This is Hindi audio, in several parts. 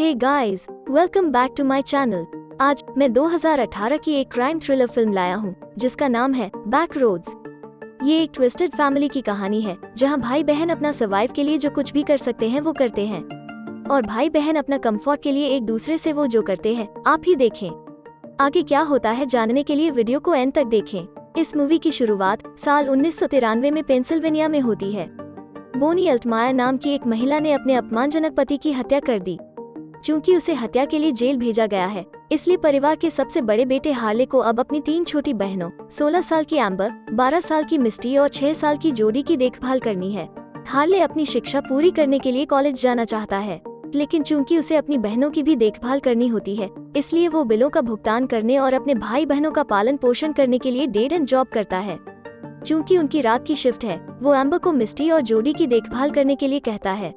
Hey guys welcome back to my channel आज मैं 2018 की एक क्राइम थ्रिलर फ़िल्म लाया हूँ, जिसका नाम है बैक रोड्स ये एक ट्विस्टेड फैमिली की कहानी है, जहाँ भाई बहन अपना सर्वाइव के लिए जो कुछ भी कर सकते हैं, वो करते हैं। और भाई बहन अपना कंफर्ट के लिए एक दूसरे से वो जो करते हैं, आप ही देखें। आगे क्या होता है जानने के लिए वीडियो को एंड तक देखें। इस मूवी की शुरुआत साल उन्नीस सौ तिरानवे में पेंसिल्वेनिया में होती है। बोनी अल्टमायर नाम की एक महिला ने अपने अपमानजनक पति की हत्या कर दी। चूँकि उसे हत्या के लिए जेल भेजा गया है। इसलिए परिवार के सबसे बड़े बेटे हार्ले को अब अपनी तीन छोटी बहनों 16 साल की एम्बर 12 साल की मिस्टी और 6 साल की जोड़ी की देखभाल करनी है। हार्ले अपनी शिक्षा पूरी करने के लिए कॉलेज जाना चाहता है, लेकिन चूँकि उसे अपनी बहनों की भी देखभाल करनी होती है, इसलिए वो बिलों का भुगतान करने और अपने भाई बहनों का पालन पोषण करने के लिए डेड एंड जॉब करता है। चूँकि उनकी रात की शिफ्ट है, वो अम्बर को मिस्टी और जोडी की देखभाल करने के लिए कहता है।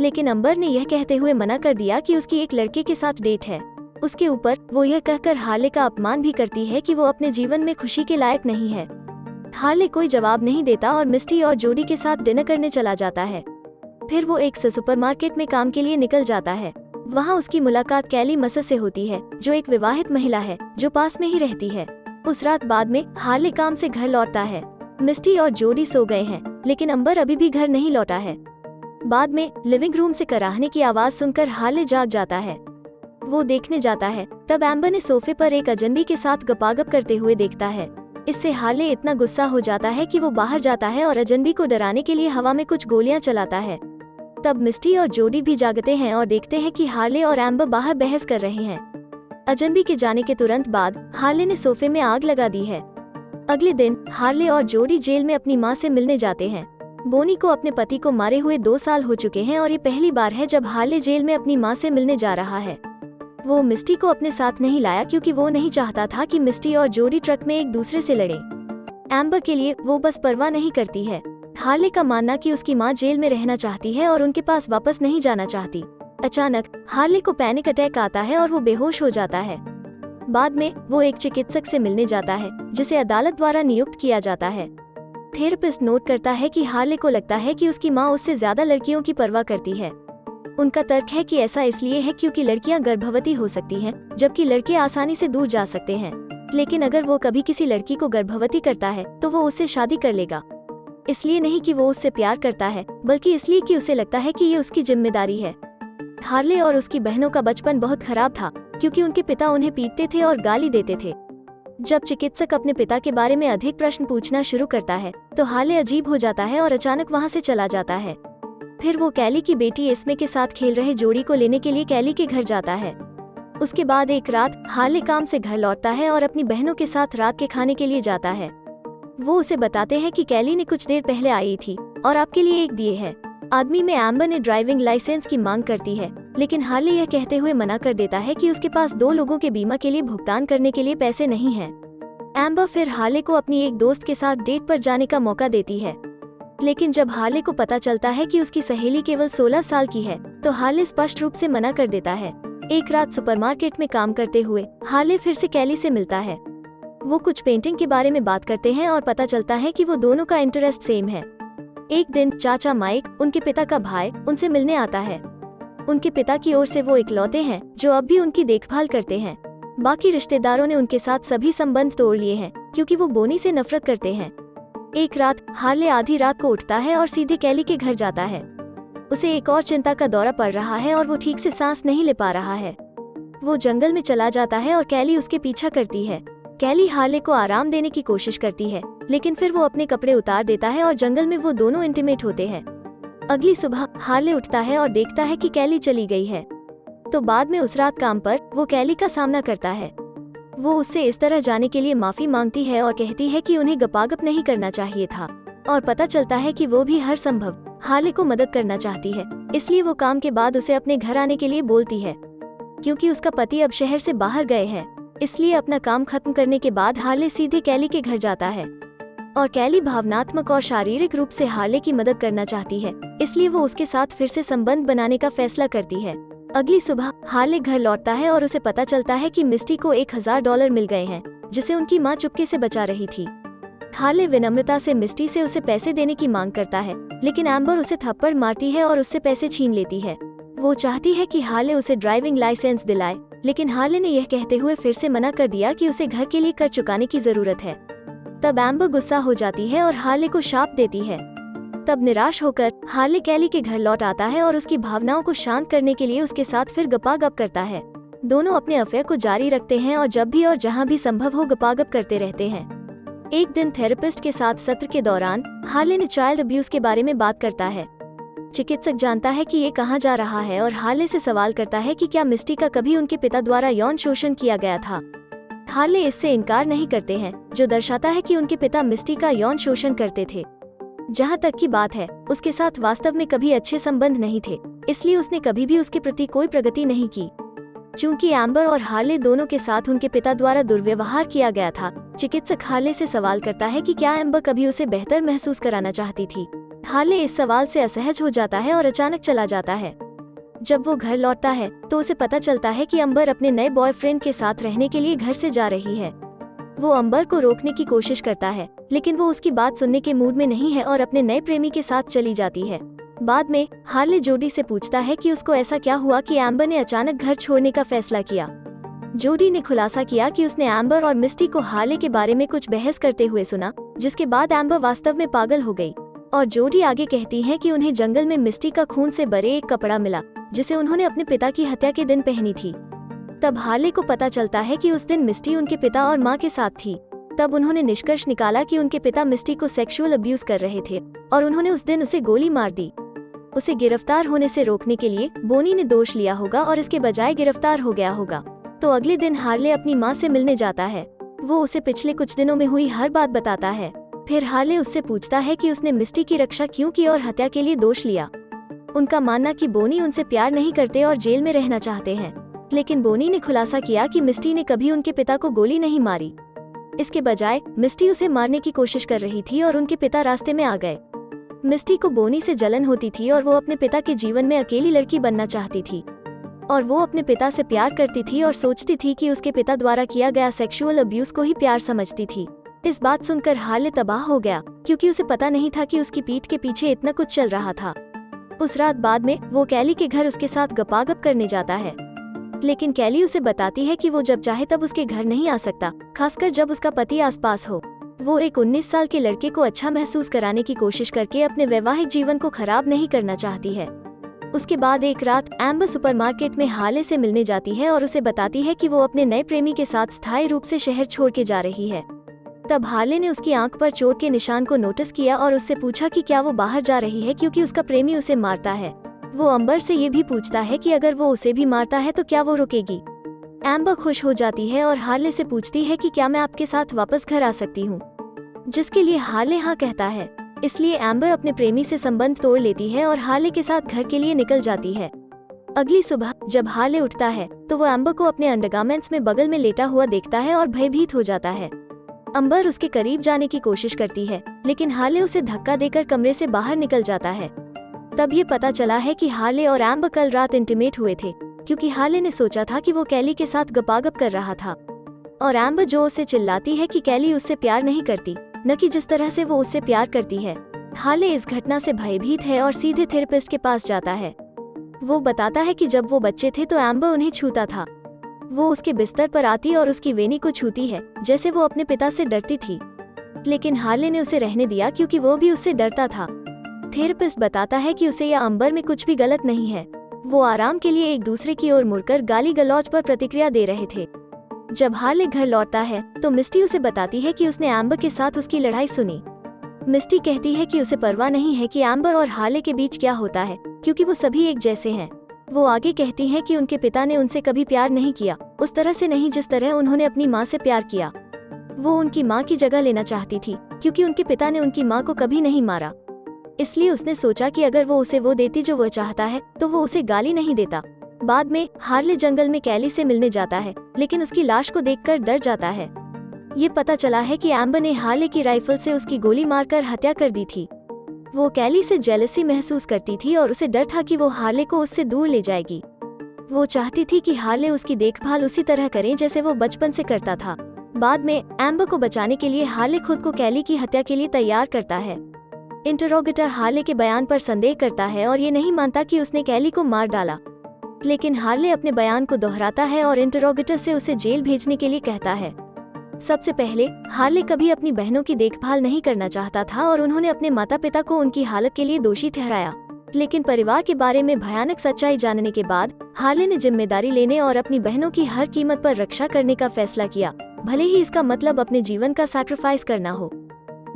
लेकिन अंबर ने यह कहते हुए मना कर दिया कि उसकी एक लड़के के साथ डेट है। उसके ऊपर वो यह कहकर हार्ले का अपमान भी करती है कि वो अपने जीवन में खुशी के लायक नहीं है। हार्ले कोई जवाब नहीं देता और मिस्टी और जोडी के साथ डिनर करने चला जाता है। फिर वो एक सुपरमार्केट में काम के लिए निकल जाता है। वहाँ उसकी मुलाकात कैली मसस से होती है, जो एक विवाहित महिला है, जो पास में ही रहती है। उस रात बाद में हार्ले काम से घर लौटता है। मिस्टी और जोडी सो गए हैं, लेकिन अंबर अभी भी घर नहीं लौटा है। बाद में लिविंग रूम से कराहने की आवाज़ सुनकर हार्ले जाग जाता है। वो देखने जाता है, तब एम्बर ने सोफे पर एक अजनबी के साथ गपागप करते हुए देखता है। इससे हार्ले इतना गुस्सा हो जाता है कि वो बाहर जाता है और अजनबी को डराने के लिए हवा में कुछ गोलियाँ चलाता है। तब मिस्टी और जोडी भी जागते हैं और देखते हैं कि हार्ले और एम्बर बाहर बहस कर रहे हैं। अजनबी के जाने के तुरंत बाद हार्ले ने सोफे में आग लगा दी है। अगले दिन हार्ले और जोडी जेल में अपनी माँ से मिलने जाते हैं। बोनी को अपने पति को मारे हुए दो साल हो चुके हैं और ये पहली बार है जब हार्ले जेल में अपनी माँ से मिलने जा रहा है। वो मिस्टी को अपने साथ नहीं लाया क्योंकि वो नहीं चाहता था कि मिस्टी और जोडी ट्रक में एक दूसरे से लड़े। एम्बर के लिए वो बस परवाह नहीं करती है। हार्ले का मानना कि उसकी माँ जेल में रहना चाहती है और उनके पास वापस नहीं जाना चाहती। अचानक हार्ले को पैनिक अटैक आता है और वो बेहोश हो जाता है। बाद में वो एक चिकित्सक से मिलने जाता है, जिसे अदालत द्वारा नियुक्त किया जाता है। थेरेपिस्ट नोट करता है कि हार्ले को लगता है कि उसकी माँ उससे ज़्यादा लड़कियों की परवाह करती है। उनका तर्क है कि ऐसा इसलिए है क्योंकि लड़कियाँ गर्भवती हो सकती हैं, जबकि लड़के आसानी से दूर जा सकते हैं। लेकिन अगर वो कभी किसी लड़की को गर्भवती करता है तो वो उससे शादी कर लेगा। इसलिए नहीं कि वो उससे प्यार करता है बल्कि इसलिए कि उसे लगता है कि ये उसकी ज़िम्मेदारी है। हार्ले और उसकी बहनों का बचपन बहुत खराब था क्योंकि उनके पिता उन्हें पीटते थे और गाली देते थे। जब चिकित्सक अपने पिता के बारे में अधिक प्रश्न पूछना शुरू करता है तो हाले अजीब हो जाता है और अचानक वहाँ से चला जाता है। फिर वो कैली की बेटी इसमे के साथ खेल रहे जोड़ी को लेने के लिए कैली के घर जाता है। उसके बाद एक रात हाले काम से घर लौटता है और अपनी बहनों के साथ रात के खाने के लिए जाता है। वो उसे बताते हैं कि कैली ने कुछ देर पहले आई थी और आपके लिए एक दिए है। आदमी में एम्बर ने ड्राइविंग लाइसेंस की मांग करती है। लेकिन हार्ले यह कहते हुए मना कर देता है कि उसके पास दो लोगों के बीमा के लिए भुगतान करने के लिए पैसे नहीं हैं। एम्बर फिर हार्ले को अपनी एक दोस्त के साथ डेट पर जाने का मौका देती है। लेकिन जब हार्ले को पता चलता है कि उसकी सहेली केवल 16 साल की है तो हार्ले स्पष्ट रूप से मना कर देता है। एक रात सुपरमार्केट में काम करते हुए, हार्ले फिर से कैली से मिलता है। वो कुछ पेंटिंग के बारे में बात करते हैं और पता चलता है कि वो दोनों का इंटरेस्ट सेम है। एक दिन चाचा माइक, उनके पिता का भाई, उनसे मिलने आता है। उनके पिता की ओर से वो इकलौते हैं, जो अब भी उनकी देखभाल करते हैं। बाकी रिश्तेदारों ने उनके साथ सभी संबंध तोड़ लिए हैं, क्योंकि वो बोनी से नफरत करते हैं। एक रात, हार्ले आधी रात को उठता है और सीधे कैली के घर जाता है। उसे एक और चिंता का दौरा पड़ रहा है और वो ठीक से सांस नहीं ले पा रहा है। वो जंगल में चला जाता है और कैली उसके पीछा करती है। कैली हार्ले को आराम देने की कोशिश करती है, लेकिन फिर वो अपने कपड़े उतार देता है और जंगल में वो दोनों इंटीमेट होते हैं। अगली सुबह हार्ले उठता है और देखता है कि कैली चली गई है। तो बाद में उस रात काम पर, वो कैली का सामना करता है। वो उससे इस तरह जाने के लिए माफ़ी मांगती है और कहती है कि उन्हें गपागप नहीं करना चाहिए था। और पता चलता है कि वो भी हर संभव हार्ले को मदद करना चाहती है। इसलिए वो काम के बाद उसे अपने घर आने के लिए बोलती है। क्योंकि उसका पति अब शहर से बाहर गए हैं। इसलिए अपना काम खत्म करने के बाद हार्ले सीधे कैली के घर जाता है। और कैली भावनात्मक और शारीरिक रूप से हार्ले की मदद करना चाहती है, इसलिए वो उसके साथ फिर से संबंध बनाने का फैसला करती है। अगली सुबह हार्ले घर लौटता है और उसे पता चलता है कि मिस्टी को एक हज़ार डॉलर मिल गए हैं, जिसे उनकी माँ चुपके से बचा रही थी। हार्ले विनम्रता से मिस्टी से उसे पैसे देने की मांग करता है, लेकिन एम्बर उसे थप्पड़ मारती है और उससे पैसे छीन लेती है। वो चाहती है कि हार्ले उसे ड्राइविंग लाइसेंस दिलाए, लेकिन हार्ले ने यह कहते हुए फिर से मना कर दिया कि उसे घर के लिए कर चुकाने की ज़रूरत है। तब एम्बर गुस्सा हो जाती है और हार्ले को शाप देती है। तब निराश होकर हार्ले कैली के घर लौट आता है और उसकी भावनाओं को शांत करने के लिए उसके साथ फिर गपागप करता है। दोनों अपने अफेयर को जारी रखते हैं और जब भी और जहाँ भी संभव हो गपागप करते रहते हैं। एक दिन थेरेपिस्ट के साथ सत्र के दौरान हार्ले ने चाइल्ड अब्यूज के बारे में बात करता है। चिकित्सक जानता है कि ये कहाँ जा रहा है और हार्ले से सवाल करता है कि क्या मिस्टी का कभी उनके पिता द्वारा यौन शोषण किया गया था। हार्ले इससे इनकार नहीं करते हैं, जो दर्शाता है कि उनके पिता मिस्टी का यौन शोषण करते थे। जहाँ तक की बात है, उसके साथ वास्तव में कभी अच्छे संबंध नहीं थे, इसलिए उसने कभी भी उसके प्रति कोई प्रगति नहीं की। चूँकि एम्बर और हार्ले दोनों के साथ उनके पिता द्वारा दुर्व्यवहार किया गया था, चिकित्सक हार्ले से सवाल करता है कि क्या एम्बर कभी उसे बेहतर महसूस कराना चाहती थी। हार्ले इस सवाल से असहज हो जाता है और अचानक चला जाता है। जब वो घर लौटता है तो उसे पता चलता है कि अंबर अपने नए बॉयफ्रेंड के साथ रहने के लिए घर से जा रही है। वो अंबर को रोकने की कोशिश करता है, लेकिन वो उसकी बात सुनने के मूड में नहीं है और अपने नए प्रेमी के साथ चली जाती है। बाद में, हार्ले जोडी से पूछता है कि उसको ऐसा क्या हुआ कि एम्बर ने अचानक घर छोड़ने का फैसला किया। जोडी ने खुलासा किया कि उसने एम्बर और मिस्टी को हार्ले के बारे में कुछ बहस करते हुए सुना, जिसके बाद एम्बर वास्तव में पागल हो गई। और जोडी आगे कहती है कि उन्हें जंगल में मिस्टी का खून से बरे एक कपड़ा मिला, जिसे उन्होंने अपने पिता की हत्या के दिन पहनी थी। तब हार्ले को पता चलता है कि उस दिन मिस्टी उनके पिता और माँ के साथ थी। तब उन्होंने निष्कर्ष निकाला कि उनके पिता मिस्टी को सेक्सुअल अब्यूज कर रहे थे, और उन्होंने उस दिन उसे गोली मार दी। उसे गिरफ़्तार होने से रोकने के लिए बोनी ने दोष लिया होगा और इसके बजाय गिरफ़्तार हो गया होगा। तो अगले दिन हार्ले अपनी माँ से मिलने जाता है। वो उसे पिछले कुछ दिनों में हुई हर बात बताता है। फिर हार्ले उससे पूछता है कि उसने मिस्टी की रक्षा क्यों की और हत्या के लिए दोष लिया। उनका मानना कि बोनी उनसे प्यार नहीं करते और जेल में रहना चाहते हैं, लेकिन बोनी ने खुलासा किया कि मिस्टी ने कभी उनके पिता को गोली नहीं मारी। इसके बजाय, मिस्टी उसे मारने की कोशिश कर रही थी और उनके पिता रास्ते में आ गए। मिस्टी को बोनी से जलन होती थी और वो अपने पिता के जीवन में अकेली लड़की बनना चाहती थी। और वो अपने पिता से प्यार करती थी और सोचती थी कि उसके पिता द्वारा किया गया सेक्सुअल अब्यूज को ही प्यार समझती थी। इस बात सुनकर हार्ले तबाह हो गया, क्योंकि उसे पता नहीं था कि उसकी पीठ के पीछे इतना कुछ चल रहा था। उस रात बाद में वो कैली के घर उसके साथ गपागप करने जाता है। लेकिन कैली उसे बताती है कि वो जब चाहे तब उसके घर नहीं आ सकता, खासकर जब उसका पति आसपास हो। वो एक 19 साल के लड़के को अच्छा महसूस कराने की कोशिश करके अपने वैवाहिक जीवन को खराब नहीं करना चाहती है। उसके बाद एक रात एम्बर सुपरमार्केट में हाले से मिलने जाती है और उसे बताती है कि वो अपने नए प्रेमी के साथ स्थायी रूप से शहर छोड़ के जा रही है। तब हार्ले ने उसकी आँख पर चोट के निशान को नोटिस किया और उससे पूछा कि क्या वो बाहर जा रही है क्योंकि उसका प्रेमी उसे मारता है। वो अंबर से ये भी पूछता है कि अगर वो उसे भी मारता है तो क्या वो रुकेगी? एम्बर खुश हो जाती है और हार्ले से पूछती है कि क्या मैं आपके साथ वापस घर आ सकती हूँ। जिसके लिए हार्ले हाँ कहता है। इसलिए एम्बर अपने प्रेमी से संबंध तोड़ लेती है और हार्ले के साथ घर के लिए निकल जाती है। अगली सुबह जब हार्ले उठता है तो वो एम्बर को अपने अंडरगार्मेंट्स में बगल में लेटा हुआ देखता है और भयभीत हो जाता है। अंबर उसके करीब जाने की कोशिश करती है, लेकिन हार्ले उसे धक्का देकर कमरे से बाहर निकल जाता है। तब ये पता चला है कि हार्ले और एम्बर कल रात इंटीमेट हुए थे, क्योंकि हार्ले ने सोचा था कि वो कैली के साथ गपागप कर रहा था। और एम्बर जो उसे चिल्लाती है कि कैली उससे प्यार नहीं करती, न कि जिस तरह से वो उससे प्यार करती है। हार्ले इस घटना से भयभीत है और सीधे थेरेपिस्ट के पास जाता है। वो बताता है कि जब वो बच्चे थे तो एम्बर उन्हें छूता था। वो उसके बिस्तर पर आती और उसकी वेनी को छूती है, जैसे वो अपने पिता से डरती थी। लेकिन हार्ले ने उसे रहने दिया क्योंकि वो भी उससे डरता था। थेरेपिस्ट बताता है कि उसे या अंबर में कुछ भी गलत नहीं है। वो आराम के लिए एक दूसरे की ओर मुड़कर गाली गलौज पर प्रतिक्रिया दे रहे थे। जब हार्ले घर लौटता है तो मिस्टी उसे बताती है कि उसने एम्बर के साथ उसकी लड़ाई सुनी। मिस्टी कहती है कि उसे परवाह नहीं है कि एम्बर और हार्ले के बीच क्या होता है, क्योंकि वो सभी एक जैसे हैं। वो आगे कहती है कि उनके पिता ने उनसे कभी प्यार नहीं किया, उस तरह से नहीं जिस तरह उन्होंने अपनी माँ से प्यार किया। वो उनकी माँ की जगह लेना चाहती थी, क्योंकि उनके पिता ने उनकी माँ को कभी नहीं मारा। इसलिए उसने सोचा कि अगर वो उसे वो देती जो वो चाहता है तो वो उसे गाली नहीं देता। बाद में हार्ले जंगल में कैली से मिलने जाता है, लेकिन उसकी लाश को देखकर डर जाता है। ये पता चला है कि एम्बर ने हार्ले की राइफल से उसकी गोली मारकर हत्या कर दी थी। वो कैली से जेलसी महसूस करती थी और उसे डर था कि वो हार्ले को उससे दूर ले जाएगी। वो चाहती थी कि हार्ले उसकी देखभाल उसी तरह करें जैसे वो बचपन से करता था। बाद में एम्बर को बचाने के लिए हार्ले खुद को कैली की हत्या के लिए तैयार करता है। इंटरोगेटर हार्ले के बयान पर संदेह करता है और ये नहीं मानता कि उसने कैली को मार डाला। लेकिन हार्ले अपने बयान को दोहराता है और इंटरोगेटर से उसे जेल भेजने के लिए कहता है। सबसे पहले, हार्ले कभी अपनी बहनों की देखभाल नहीं करना चाहता था और उन्होंने अपने माता पिता को उनकी हालत के लिए दोषी ठहराया। लेकिन परिवार के बारे में भयानक सच्चाई जानने के बाद, हार्ले ने ज़िम्मेदारी लेने और अपनी बहनों की हर कीमत पर रक्षा करने का फैसला किया। भले ही इसका मतलब अपने जीवन का सैक्रिफाइस करना हो।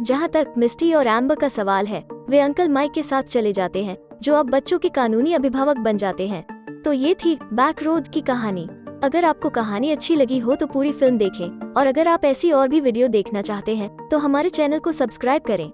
जहाँ तक मिस्टी और एम्बर का सवाल है, वे अंकल माइक के साथ चले जाते हैं, जो अब बच्चों के कानूनी अभिभावक बन जाते हैं। तो ये थी बैक रोड की कहानी। अगर आपको कहानी अच्छी लगी हो तो पूरी फ़िल्म देखें और अगर आप ऐसी और भी वीडियो देखना चाहते हैं तो हमारे चैनल को सब्सक्राइब करें।